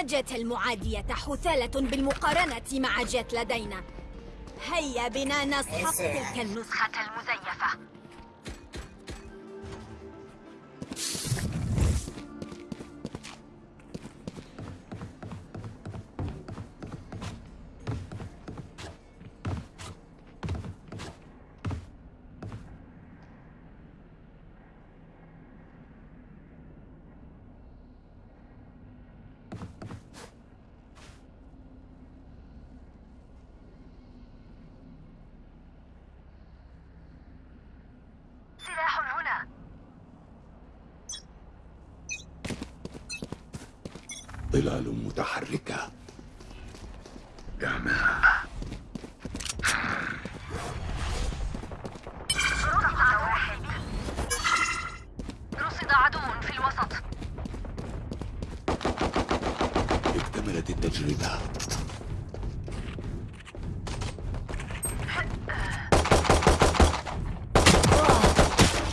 إن جيت المعادية حثالة بالمقارنة مع جيت لدينا. هيا بنا نسحق تلك النسخة المزيفة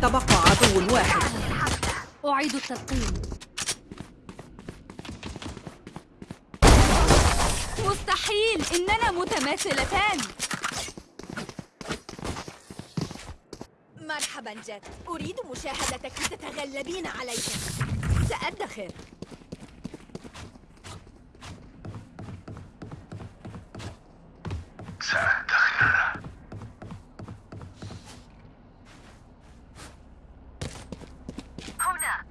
تبقى عدو واحد. أعيد التلقيم إننا متماثلتان. مرحبا جت أريد مشاهدتك تتغلبين عليهم سأدخر سأدخر هنا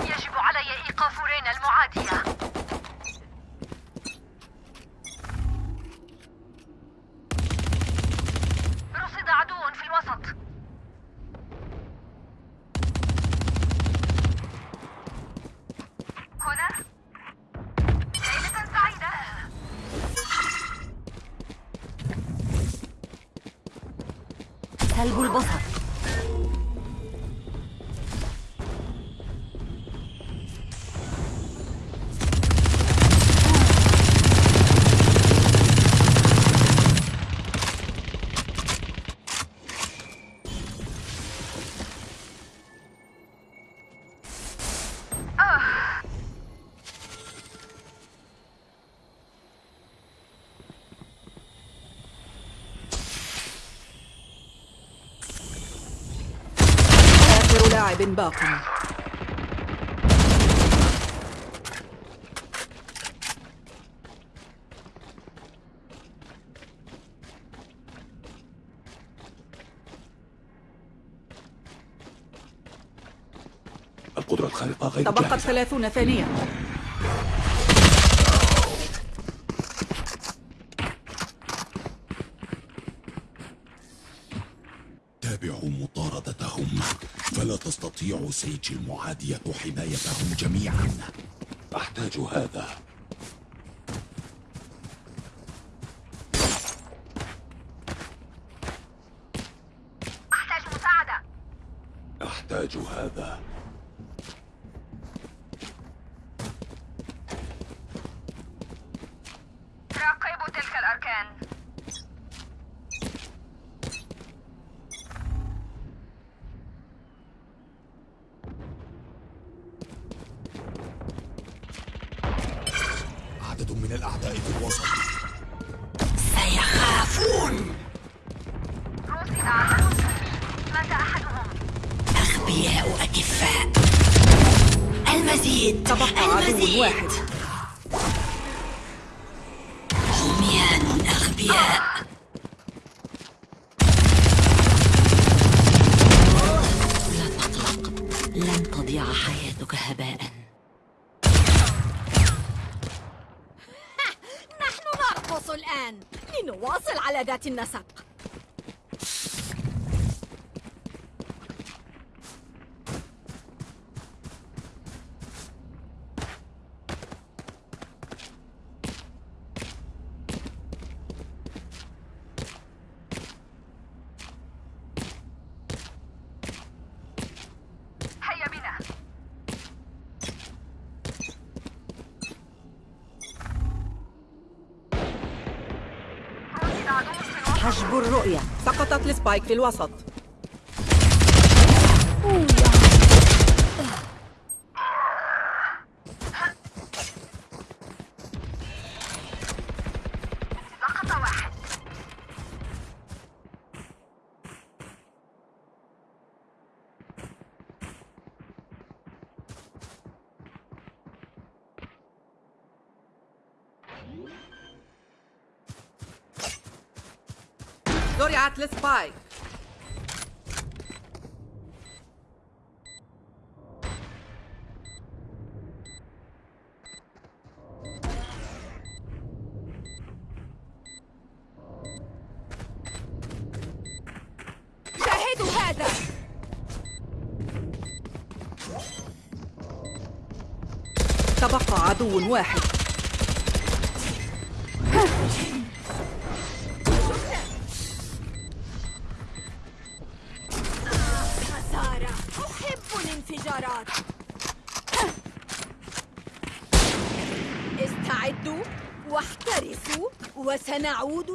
يجب علي إيقاف رينا المعادية رصد عدو في الوسط هنا ليلة سعيدة سلب البصر باق. القدرة الخارقة غير تبقت ثلاثون ثانية. تستطيع سيج المعادية حمايتهم جميعا. أحتاج هذا. أحتاج مساعدة. أحتاج هذا. راقبوا تلك الأركان. حياتك هباء نحن نرقص الآن لنواصل على ذات النسق. حجب الرؤية. سقطت السبايك في الوسط. Let's buy. تبقى عدو واحد سنعود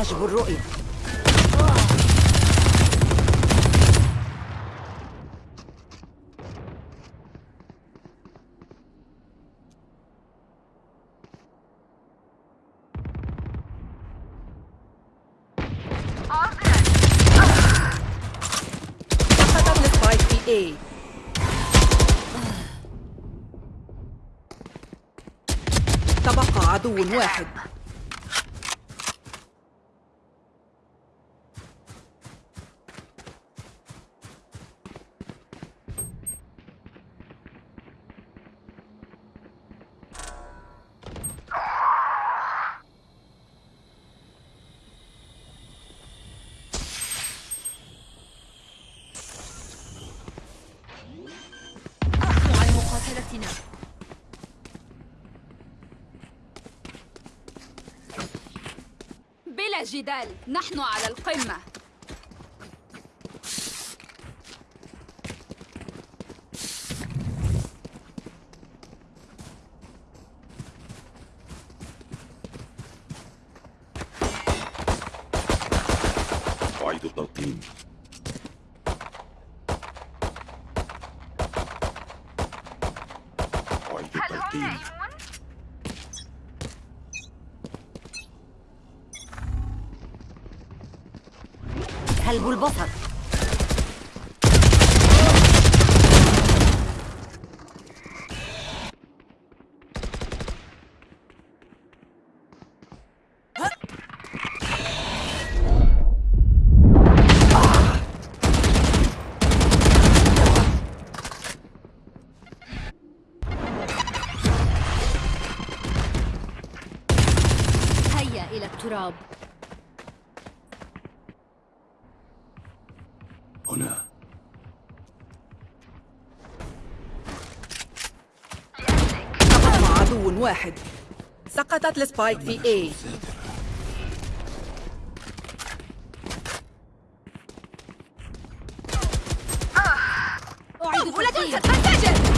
حجب الرؤية A. تبقى عدو واحد جدال نحن على القمة. البصر. التراب. واحد. سقطت السبايك في اي أعيد تفجير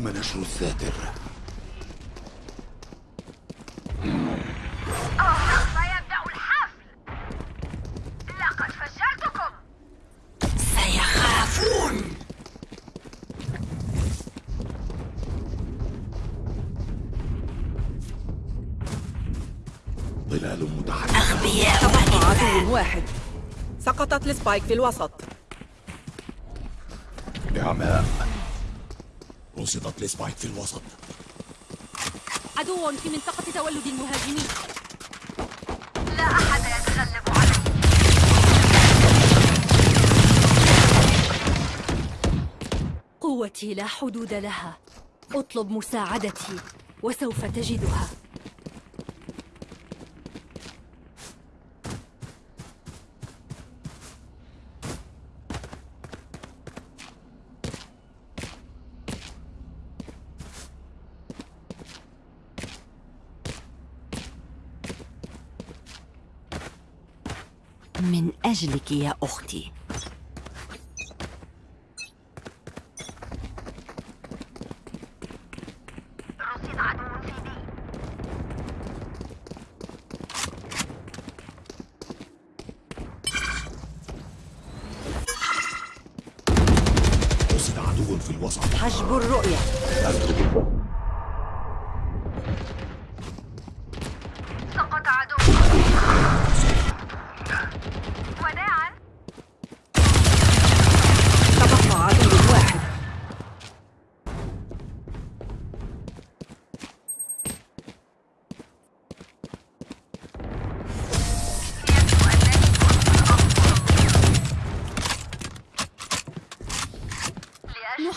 تم نشر الثاتر سيخافون. ظلال متحركة. أغبياء عدو واحد. سقطت السبايك في الوسط. رصدت لسبايك في الوسط عدو في منطقة تولد المهاجمين. لا أحد يتغلب علي. قوتي لا حدود لها. أطلب مساعدتي وسوف تجدها. أجلك يا أختي حجب الرؤية.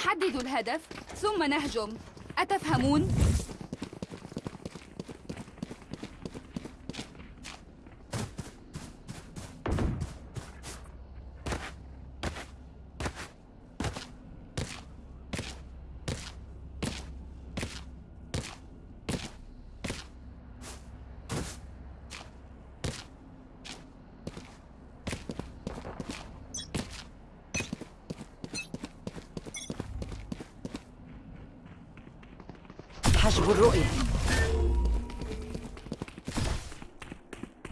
نحدد الهدف ثم نهجم أتفهمون؟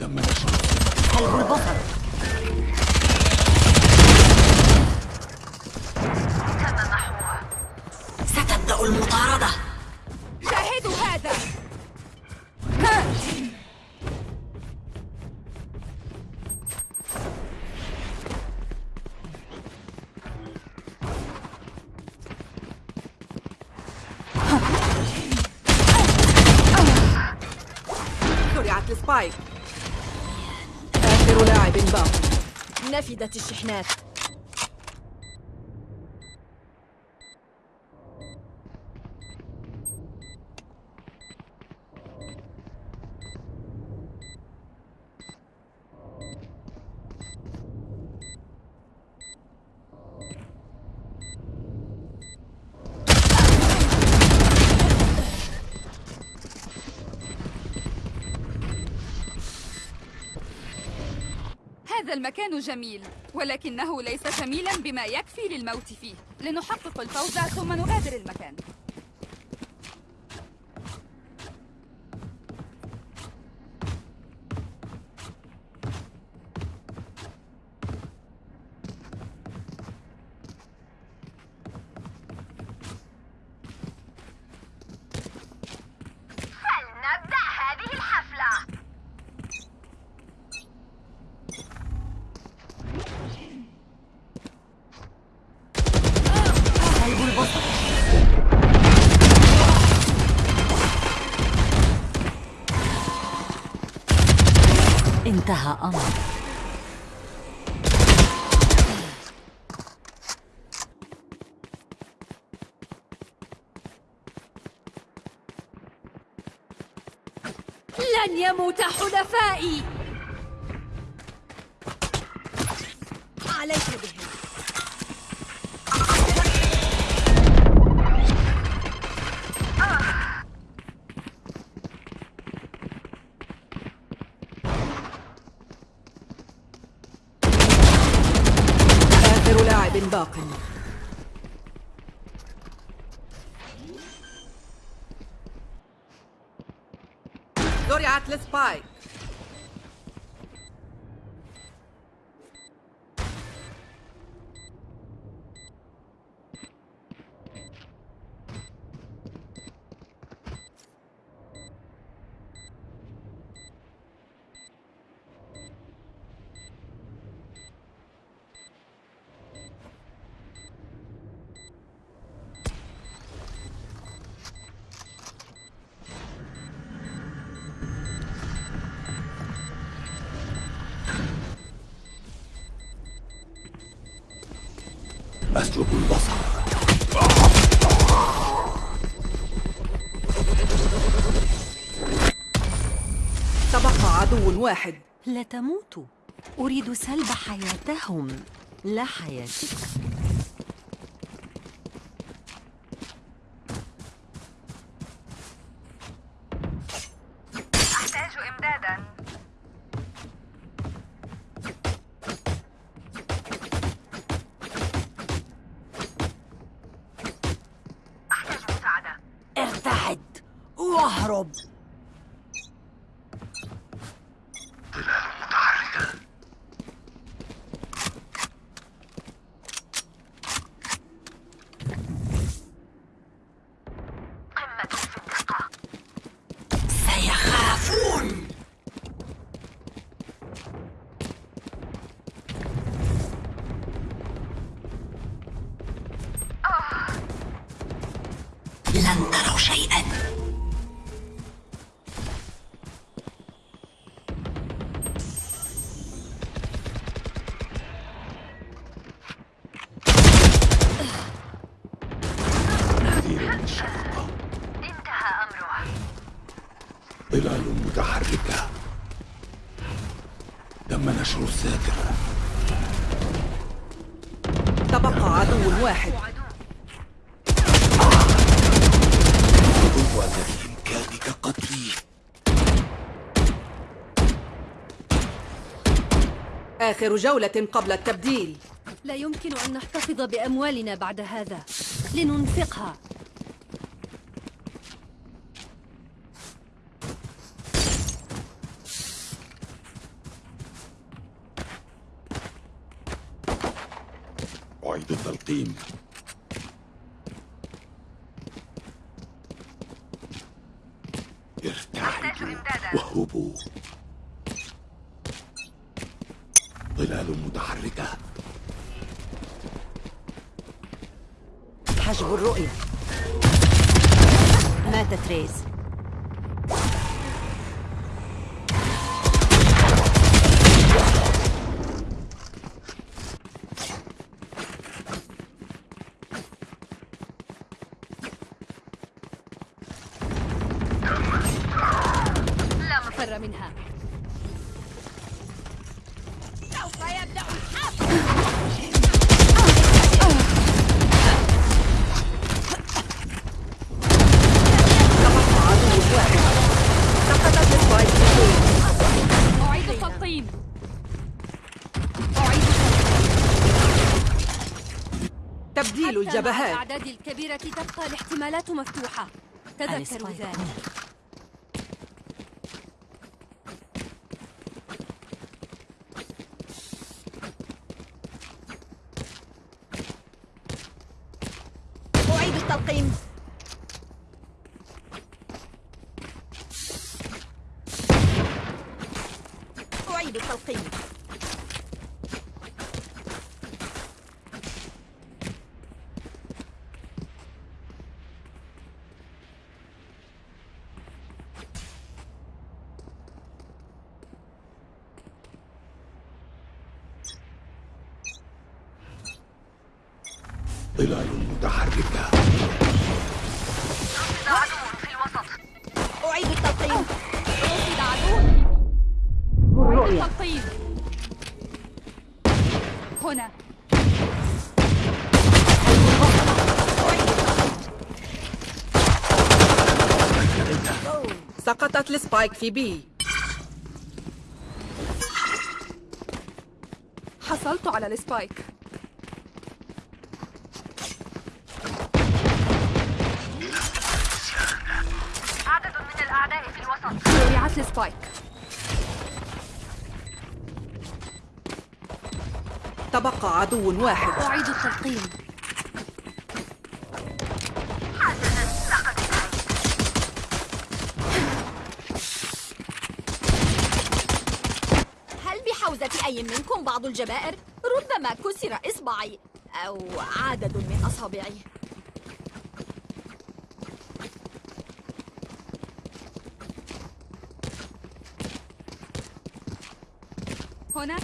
سلب البصر. نفدت الشحنات المكان جميل ولكنه ليس جميلا بما يكفي للموت فيه. لنحقق الفوز ثم نغادر المكان. لن يموت حلفائي. عليك أسلب البصر. تبقى عدو واحد. لا تموتوا أريد سلب حياتهم. لا حياتك واهرب قمة في الدقة سيخافون. لن تروا شيئا. آخر جولة قبل التبديل. لا يمكن أن نحتفظ بأموالنا بعد هذا. لننفقها. أعيد التلقيم. database. الجبهات الأعداد الكبيرة تبقى الاحتمالات مفتوحة. تذكروا ذلك هنا. أعيد التلقيم أعيد التلقيم ظلال متحركة. رصد عدو في الوسط أعيد التلقيم. رصد عدو أعيد التلقيم هنا. سقطت السبايك في بي حصلت على السبايك. تبقى عدو واحد. أعيد التلقيم. هل بحوزة أي منكم بعض الجبائر؟ ربما كسر إصبعي أو عدد من أصابعي. هنا